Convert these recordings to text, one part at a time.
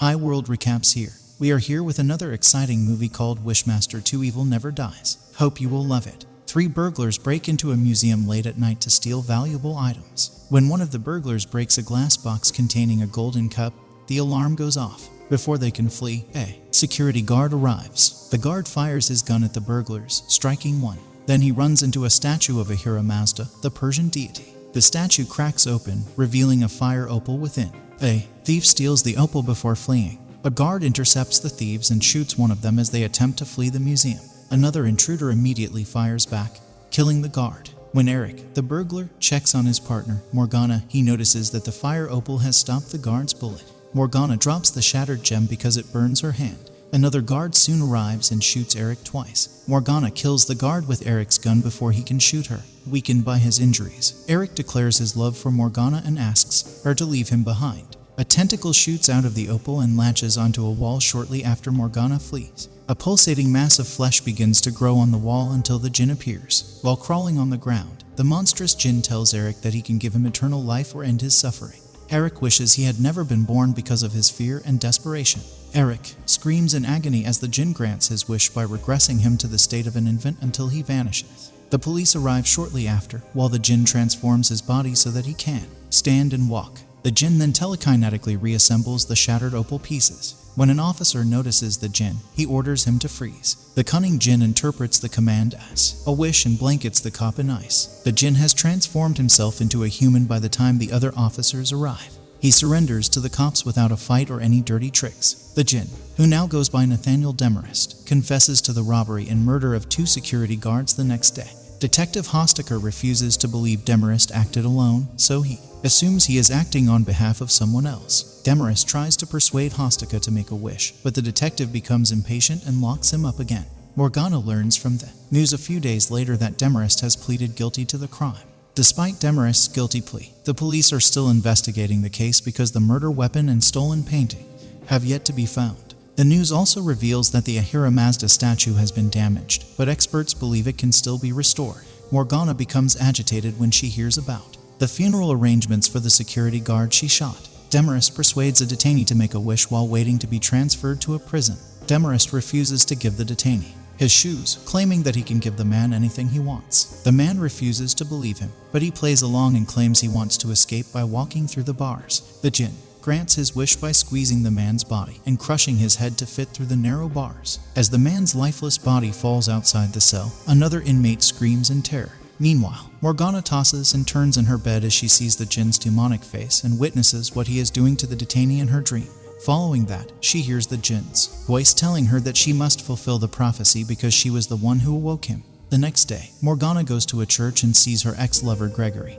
Hi World Recaps here. We are here with another exciting movie called Wishmaster 2 Evil Never Dies. Hope you will love it. Three burglars break into a museum late at night to steal valuable items. When one of the burglars breaks a glass box containing a golden cup, the alarm goes off. Before they can flee, a security guard arrives. The guard fires his gun at the burglars, striking one. Then he runs into a statue of Ahura Mazda, the Persian deity. The statue cracks open, revealing a fire opal within. A thief steals the opal before fleeing. A guard intercepts the thieves and shoots one of them as they attempt to flee the museum. Another intruder immediately fires back, killing the guard. When Eric, the burglar, checks on his partner, Morgana, he notices that the fire opal has stopped the guard's bullet. Morgana drops the shattered gem because it burns her hand. Another guard soon arrives and shoots Eric twice. Morgana kills the guard with Eric's gun before he can shoot her, weakened by his injuries. Eric declares his love for Morgana and asks her to leave him behind. A tentacle shoots out of the opal and latches onto a wall shortly after Morgana flees. A pulsating mass of flesh begins to grow on the wall until the jinn appears. While crawling on the ground, the monstrous jinn tells Eric that he can give him eternal life or end his suffering. Eric wishes he had never been born because of his fear and desperation. Eric screams in agony as the jinn grants his wish by regressing him to the state of an infant until he vanishes. The police arrive shortly after, while the jinn transforms his body so that he can stand and walk. The jinn then telekinetically reassembles the shattered opal pieces. When an officer notices the jinn, he orders him to freeze. The cunning jinn interprets the command as a wish and blankets the cop in ice. The jinn has transformed himself into a human by the time the other officers arrive. He surrenders to the cops without a fight or any dirty tricks. The jinn, who now goes by Nathaniel Demarest, confesses to the robbery and murder of two security guards the next day. Detective Hostaker refuses to believe Demarest acted alone, so he assumes he is acting on behalf of someone else. Demarest tries to persuade Hostika to make a wish, but the detective becomes impatient and locks him up again. Morgana learns from the news a few days later that Demarest has pleaded guilty to the crime. Despite Demarest's guilty plea, the police are still investigating the case because the murder weapon and stolen painting have yet to be found. The news also reveals that the Ahura Mazda statue has been damaged, but experts believe it can still be restored. Morgana becomes agitated when she hears about the funeral arrangements for the security guard she shot. Demarest persuades a detainee to make a wish while waiting to be transferred to a prison. Demarest refuses to give the detainee his shoes, claiming that he can give the man anything he wants. The man refuses to believe him, but he plays along and claims he wants to escape by walking through the bars. The jinn grants his wish by squeezing the man's body and crushing his head to fit through the narrow bars. As the man's lifeless body falls outside the cell, another inmate screams in terror. Meanwhile, Morgana tosses and turns in her bed as she sees the jinn's demonic face and witnesses what he is doing to the detainee in her dream. Following that, she hears the jinn's voice telling her that she must fulfill the prophecy because she was the one who awoke him. The next day, Morgana goes to a church and sees her ex-lover Gregory,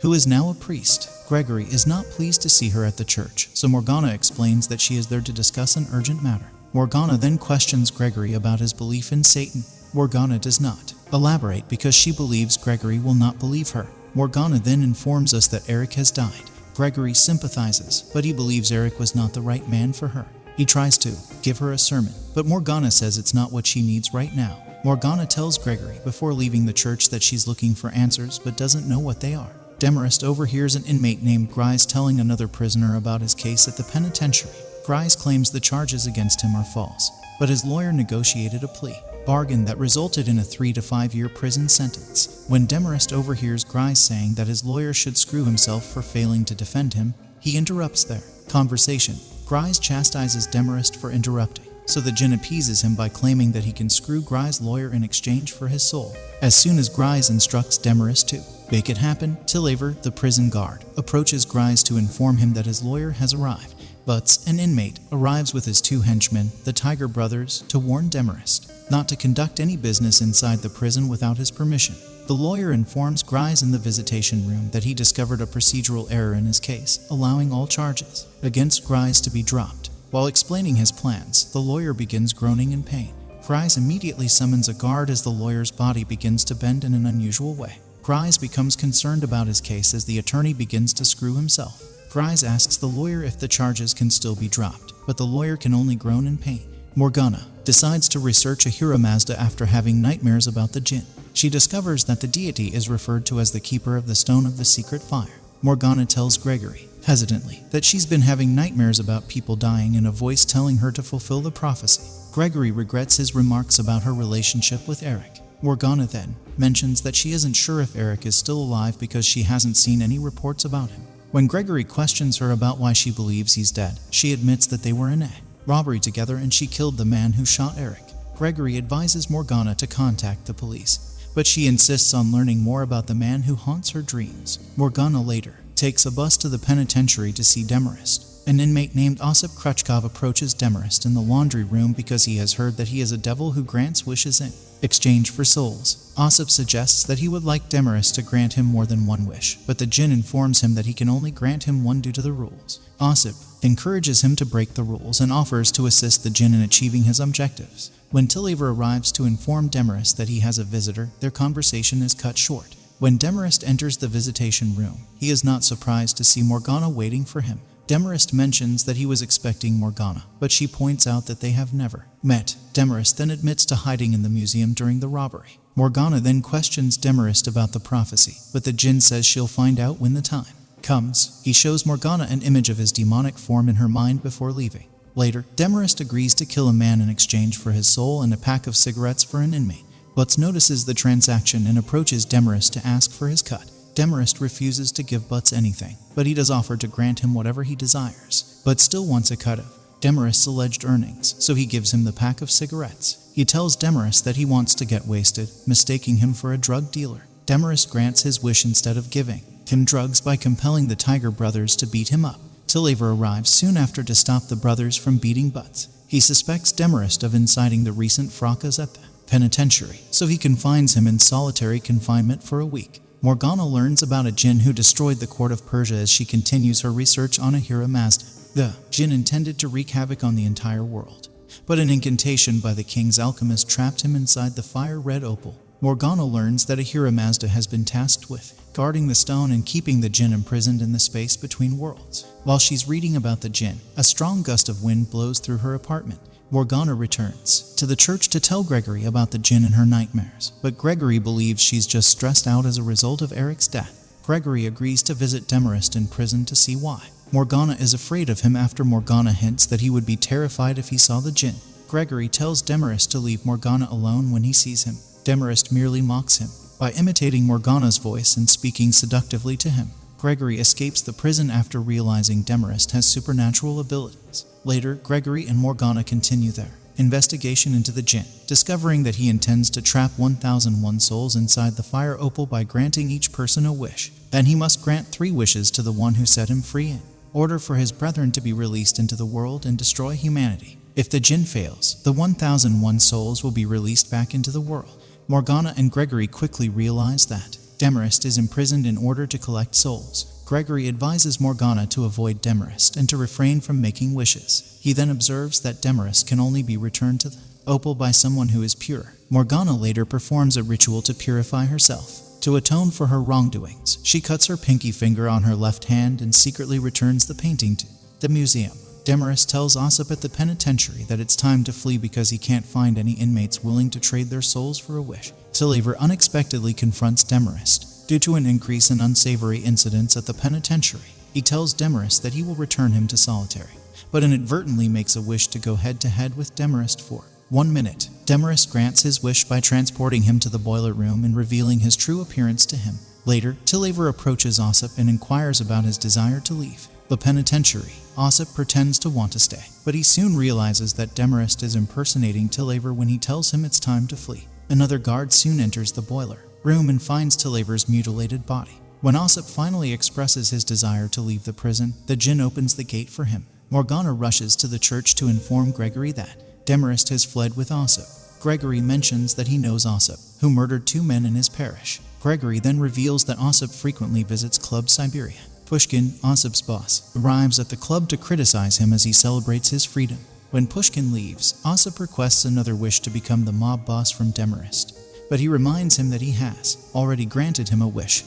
who is now a priest. Gregory is not pleased to see her at the church, so Morgana explains that she is there to discuss an urgent matter. Morgana then questions Gregory about his belief in Satan. Morgana does not elaborate because she believes Gregory will not believe her. Morgana then informs us that Eric has died. Gregory sympathizes, but he believes Eric was not the right man for her. He tries to give her a sermon, but Morgana says it's not what she needs right now. Morgana tells Gregory before leaving the church that she's looking for answers but doesn't know what they are. Demarest overhears an inmate named Grice telling another prisoner about his case at the penitentiary. Grice claims the charges against him are false, but his lawyer negotiated a plea bargain that resulted in a three to five year prison sentence. When Demarest overhears Grice saying that his lawyer should screw himself for failing to defend him, he interrupts their conversation. Grice chastises Demarest for interrupting, so the jinn appeases him by claiming that he can screw Grice's lawyer in exchange for his soul. As soon as Grice instructs Demarest to make it happen, Tilaver, the prison guard, approaches Grice to inform him that his lawyer has arrived. But an inmate arrives with his two henchmen, the Tiger brothers, to warn Demarest not to conduct any business inside the prison without his permission. The lawyer informs Grice in the visitation room that he discovered a procedural error in his case, allowing all charges against Grice to be dropped. While explaining his plans, the lawyer begins groaning in pain. Grice immediately summons a guard as the lawyer's body begins to bend in an unusual way. Grice becomes concerned about his case as the attorney begins to screw himself. Grice asks the lawyer if the charges can still be dropped, but the lawyer can only groan in pain. Morgana decides to research Ahura Mazda after having nightmares about the jinn. She discovers that the deity is referred to as the keeper of the stone of the secret fire. Morgana tells Gregory, hesitantly, that she's been having nightmares about people dying and a voice telling her to fulfill the prophecy. Gregory regrets his remarks about her relationship with Eric. Morgana then mentions that she isn't sure if Eric is still alive because she hasn't seen any reports about him. When Gregory questions her about why she believes he's dead, she admits that they were in a robbery together and she killed the man who shot Eric. Gregory advises Morgana to contact the police, but she insists on learning more about the man who haunts her dreams. Morgana later takes a bus to the penitentiary to see Demarest. An inmate named Osip Krutchkov approaches Demarest in the laundry room because he has heard that he is a devil who grants wishes in exchange for souls. Ossip suggests that he would like Demarest to grant him more than one wish, but the jinn informs him that he can only grant him one due to the rules. Ossip encourages him to break the rules and offers to assist the jinn in achieving his objectives. When Tilaver arrives to inform Demarest that he has a visitor, their conversation is cut short. When Demarest enters the visitation room, he is not surprised to see Morgana waiting for him. Demarest mentions that he was expecting Morgana, but she points out that they have never met. Demarest then admits to hiding in the museum during the robbery. Morgana then questions Demarest about the prophecy, but the Jinn says she'll find out when the time comes. He shows Morgana an image of his demonic form in her mind before leaving. Later, Demarest agrees to kill a man in exchange for his soul and a pack of cigarettes for an inmate. Butts notices the transaction and approaches Demarest to ask for his cut. Demarest refuses to give Butts anything, but he does offer to grant him whatever he desires. But still wants a cut of Demarest's alleged earnings, so he gives him the pack of cigarettes. He tells Demarest that he wants to get wasted, mistaking him for a drug dealer. Demarest grants his wish instead of giving him drugs by compelling the Tiger brothers to beat him up. Tilaver arrives soon after to stop the brothers from beating Butts. He suspects Demarest of inciting the recent fracas at the penitentiary, so he confines him in solitary confinement for a week. Morgana learns about a jinn who destroyed the court of Persia as she continues her research on Ahura Mazda. The jinn intended to wreak havoc on the entire world, but an incantation by the king's alchemist trapped him inside the fire red opal. Morgana learns that Ahura Mazda has been tasked with guarding the stone and keeping the jinn imprisoned in the space between worlds. While she's reading about the jinn, a strong gust of wind blows through her apartment. Morgana returns to the church to tell Gregory about the jinn and her nightmares, but Gregory believes she's just stressed out as a result of Eric's death. Gregory agrees to visit Demarest in prison to see why. Morgana is afraid of him after Morgana hints that he would be terrified if he saw the jinn. Gregory tells Demarest to leave Morgana alone when he sees him. Demarest merely mocks him by imitating Morgana's voice and speaking seductively to him. Gregory escapes the prison after realizing Demarest has supernatural abilities. Later, Gregory and Morgana continue their investigation into the Jinn, discovering that he intends to trap 1001 souls inside the fire opal by granting each person a wish. Then he must grant three wishes to the one who set him free in order for his brethren to be released into the world and destroy humanity. If the Jinn fails, the 1001 souls will be released back into the world. Morgana and Gregory quickly realize that Demarest is imprisoned in order to collect souls. Gregory advises Morgana to avoid Demarest and to refrain from making wishes. He then observes that Demarest can only be returned to the opal by someone who is pure. Morgana later performs a ritual to purify herself. To atone for her wrongdoings, she cuts her pinky finger on her left hand and secretly returns the painting to the museum. Demarest tells Osip at the penitentiary that it's time to flee because he can't find any inmates willing to trade their souls for a wish. Tilaver unexpectedly confronts Demarest due to an increase in unsavory incidents at the penitentiary. He tells Demarest that he will return him to solitary, but inadvertently makes a wish to go head to head with Demarest for one minute. Demarest grants his wish by transporting him to the boiler room and revealing his true appearance to him. Later, Tilaver approaches Osip and inquires about his desire to leave the penitentiary. Ossip pretends to want to stay, but he soon realizes that Demarest is impersonating Tilaver when he tells him it's time to flee. Another guard soon enters the boiler room and finds Tilaver's mutilated body. When Ossip finally expresses his desire to leave the prison, the Jinn opens the gate for him. Morgana rushes to the church to inform Gregory that Demarest has fled with Ossip. Gregory mentions that he knows Ossip, who murdered two men in his parish. Gregory then reveals that Ossip frequently visits Club Siberia. Pushkin, Osip's boss, arrives at the club to criticize him as he celebrates his freedom. When Pushkin leaves, Osip requests another wish to become the mob boss from Demarest, but he reminds him that he has already granted him a wish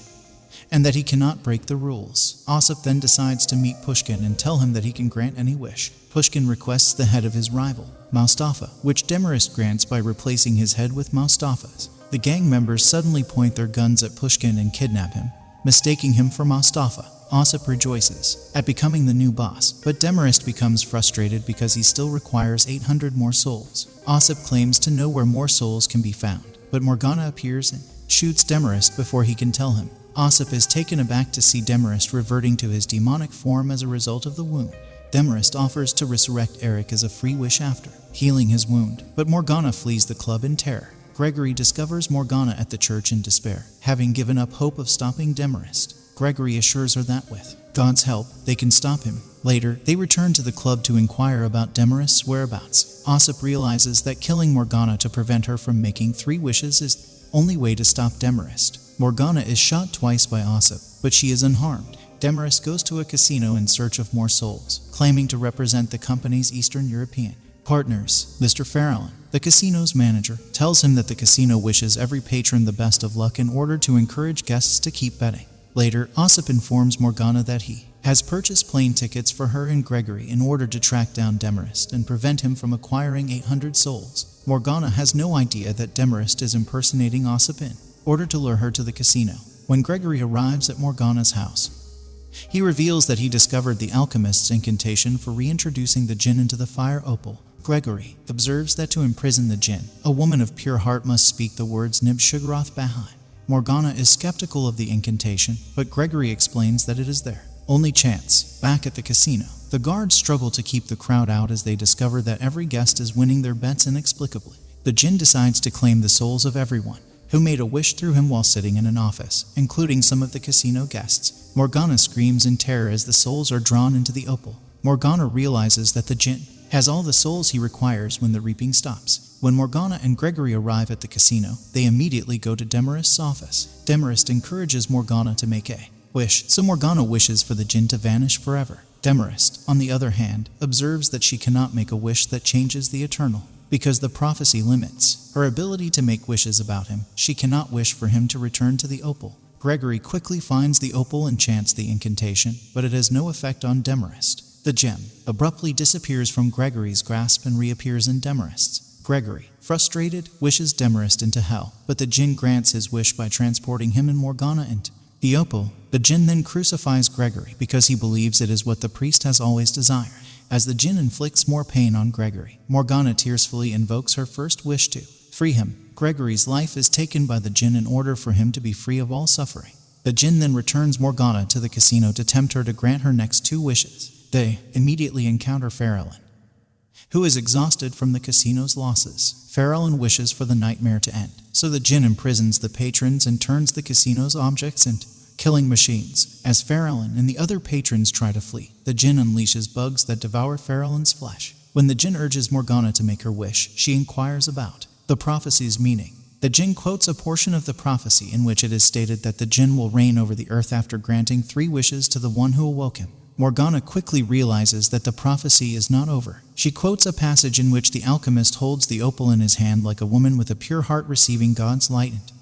and that he cannot break the rules. Osip then decides to meet Pushkin and tell him that he can grant any wish. Pushkin requests the head of his rival, Mustafa, which Demarest grants by replacing his head with Mustafa's. The gang members suddenly point their guns at Pushkin and kidnap him, mistaking him for Mustafa. Ossip rejoices at becoming the new boss, but Demarest becomes frustrated because he still requires 800 more souls. Ossip claims to know where more souls can be found, but Morgana appears and shoots Demarest before he can tell him. Ossip is taken aback to see Demarest reverting to his demonic form as a result of the wound. Demarest offers to resurrect Eric as a free wish after healing his wound, but Morgana flees the club in terror. Gregory discovers Morgana at the church in despair, having given up hope of stopping Demarest. Gregory assures her that with God's help, they can stop him. Later, they return to the club to inquire about Demarest's whereabouts. Ossip realizes that killing Morgana to prevent her from making three wishes is the only way to stop Demarest. Morgana is shot twice by Ossip, but she is unharmed. Demarest goes to a casino in search of more souls, claiming to represent the company's Eastern European partners. Mr. Farallon, the casino's manager, tells him that the casino wishes every patron the best of luck in order to encourage guests to keep betting. Later, Ossip informs Morgana that he has purchased plane tickets for her and Gregory in order to track down Demarest and prevent him from acquiring 800 souls. Morgana has no idea that Demarest is impersonating Ossip in order to lure her to the casino. When Gregory arrives at Morgana's house, he reveals that he discovered the alchemist's incantation for reintroducing the jinn into the fire opal. Gregory observes that to imprison the jinn, a woman of pure heart must speak the words Nib Shugrath Bahai. Morgana is skeptical of the incantation, but Gregory explains that it is there. only chance. Back at the casino, the guards struggle to keep the crowd out as they discover that every guest is winning their bets inexplicably. The jinn decides to claim the souls of everyone who made a wish through him while sitting in an office, including some of the casino guests. Morgana screams in terror as the souls are drawn into the opal. Morgana realizes that the jinn has all the souls he requires when the reaping stops. When Morgana and Gregory arrive at the casino, they immediately go to Demarest's office. Demarest encourages Morgana to make a wish, so Morgana wishes for the jinn to vanish forever. Demarest, on the other hand, observes that she cannot make a wish that changes the eternal, because the prophecy limits her ability to make wishes about him. She cannot wish for him to return to the opal. Gregory quickly finds the opal and chants the incantation, but it has no effect on Demarest. The gem abruptly disappears from Gregory's grasp and reappears in Demarest's. Gregory, frustrated, wishes Demarest into hell, but the jinn grants his wish by transporting him and Morgana into the opal. The jinn then crucifies Gregory because he believes it is what the priest has always desired. As the jinn inflicts more pain on Gregory, Morgana tearfully invokes her first wish to free him. Gregory's life is taken by the jinn in order for him to be free of all suffering. The jinn then returns Morgana to the casino to tempt her to grant her next two wishes. They immediately encounter Farallon, who is exhausted from the casino's losses. Farallon wishes for the nightmare to end, so the jinn imprisons the patrons and turns the casino's objects into killing machines. As Farallon and the other patrons try to flee, the jinn unleashes bugs that devour Farallon's flesh. When the jinn urges Morgana to make her wish, she inquires about the prophecy's meaning. The jinn quotes a portion of the prophecy in which it is stated that the jinn will reign over the earth after granting three wishes to the one who awoke him. Morgana quickly realizes that the prophecy is not over. She quotes a passage in which the alchemist holds the opal in his hand like a woman with a pure heart receiving God's light.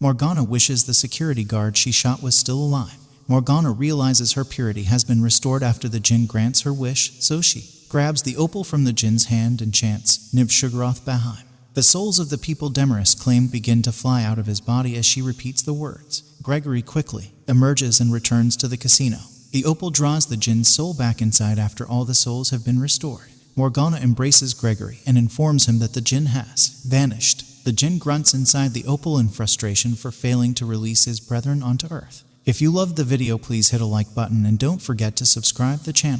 Morgana wishes the security guard she shot was still alive. Morgana realizes her purity has been restored after the jinn grants her wish, so she grabs the opal from the jinn's hand and chants Nib Shugrath Bahaim. The souls of the people Demarest claimed begin to fly out of his body as she repeats the words. Gregory quickly emerges and returns to the casino. The opal draws the jinn's soul back inside after all the souls have been restored. Morgana embraces Gregory and informs him that the jinn has vanished. The jinn grunts inside the opal in frustration for failing to release his brethren onto earth. If you loved the video, please hit a like button and don't forget to subscribe the channel.